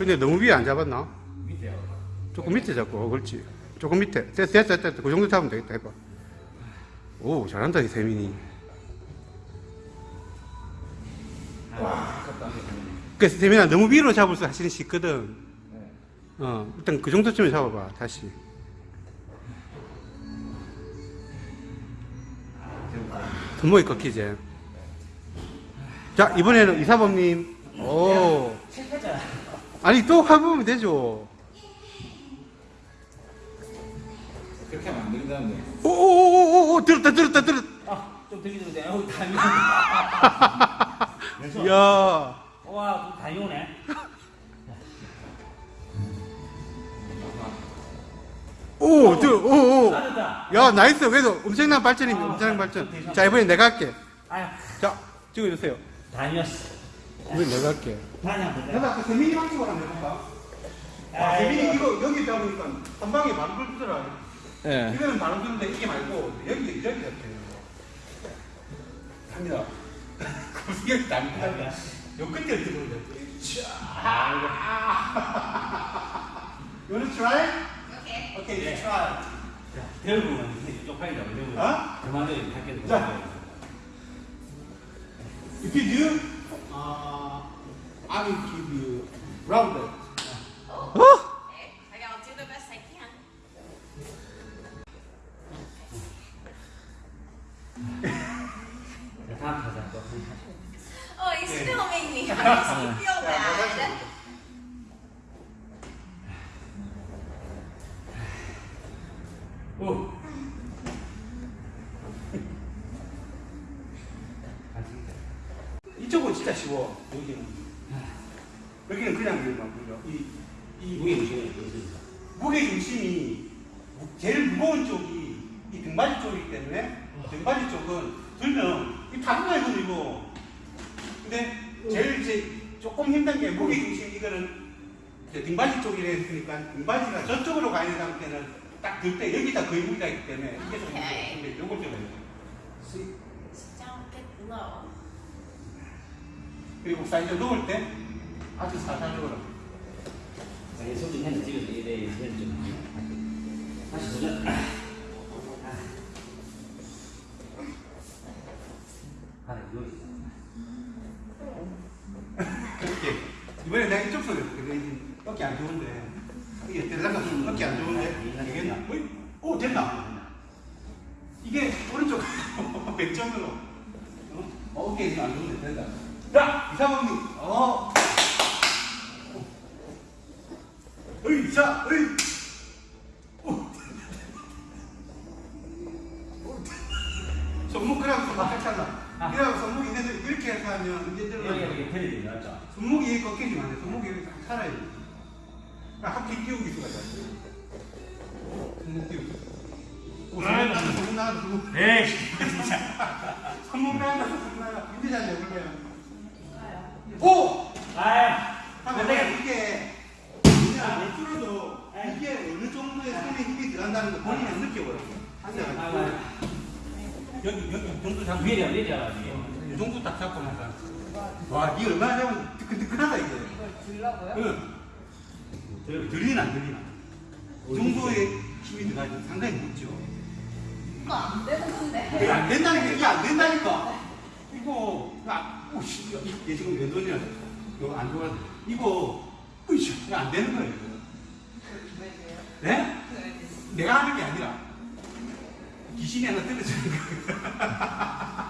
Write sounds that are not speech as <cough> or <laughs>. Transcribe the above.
근데 너무 위에 안 잡았나? 밑에요. 조금 밑에 잡고, 어, 그렇지. 조금 밑에. 됐어, 됐어, 됐어. 그 정도 잡으면 되겠다. 해봐. 오, 잘한다, 이 세민이. 와. 그 세민아, 너무 위로 잡을 수 사실은 쉽거든. 네. 어, 일단 그 정도쯤에 잡아봐, 다시. 손목이 꺾이지. 자, 이번에는 이사범님. 오. 아니, 또 해보면 되죠. 그렇게 하면 안 된다는데. 오오오오오, 들었다, 들었다, 들었다. 아, 좀 들기 들는데 어우, 다이 <laughs> 야. 와, 다이 오네. 오, 들, 오, 오. 야, 나이스. 그래도 엄청난 발전입니다. 아, 엄청난 아, 발전. 자, 이번엔 내가 할게. 아유, 자, 찍어주세요. 다이었어. 이번엔 내가 할게. 내가 그 세민이 방식으로 한번 해볼까? 아, 세민이 이거 여기 잡으니까 한 방에 바로 걸리더라. 예. 이거는 바로 드는데 이게 말고 여기, 여기 잡혀요. 갑니다. <laughs> 여기 답니다. 요 끝에 들어오요 You wanna try? Okay. Okay, you try. 대부분 쪽팔리다. 대부분. 어? 그만둬 할게. 자. If you do, Uh, I will give you rounded. Oh. okay, I'll do the best I can. oh, he's filming me. How does he feel bad? 이쪽은 진짜 쉬워. 여기는. 여기는 그냥 일만 보죠. 이, 이 무게 중심이 어떻습니까? 무게 중심이 제일 무거운 쪽이 이 등받이 쪽이기 때문에 등받이 쪽은 들면 이 파도가 들리고 근데 제일 이제 조금 힘든 게 무게 중심 이거는 이제 등받이 쪽이라 했으니까 등받이가 저쪽으로 가야 되는 때는 딱 들 때 여기다 거의 무게가 있기 때문에 이게 좀. 힘들어. 근데 요걸 좀 해요. Bit low. 그리고 사이즈 넣을 때 아주 사사적으로 자기 손좀 핸드 찍어서 이래 핸드 좀. 다시 도전. 아, 이거 그렇게 이번에 내가 이쪽 소리 이제 어깨 안 좋은데 이게 대단가 어깨 안 좋은데 되겠나? 어이? 오 됐나? 이게 오른쪽 <laughs> 100점으로 어? 어깨 안 좋은데 된다 자 이사범님 어 어이 자 어이 오. 손목 그라고 손목 깎잖아 아. 이라고 손목이 있는데 이렇게 해서 하면 이제 들어가요. 손목이 꺾이지만 안 돼. 손목이 이렇게 딱 살아야 돼. 그러니까 하필 끼우기 수가 있어. 손목 끼우기. 오, 손목 나간다, 손목. 에이, 진짜. 손목 나간다, <laughs> 손목 나간다. 윤대장 해볼래요? 오! 내가 내가 이게 그냥 못 줄어도 이게 어느 정도의 손에 힘이 들어간다는 거 본인은 느껴버려. 아, 여기, 여기, 이 정도 잡고. 위에 내려 이 정도 딱 잡고 나서. 와, 니 얼마나 잡으면 뜨끈뜨끈하다, 이게. 이걸 들라고요? 응. 들리나 안 들리나? 이 정도의 힘이 들어가지 상당히 묻죠. 이거 안 되는데. 이게 안 된다는 게 이게 안 된다니까. 이거 아, 오씨 이게 지금 몇 원이야? 이거 안 좋아. 이거 으이씨 안 되는 거예요. 이거. 네? 내가 하는 게 아니라 귀신이 하나 떨어지는 거예요. <laughs>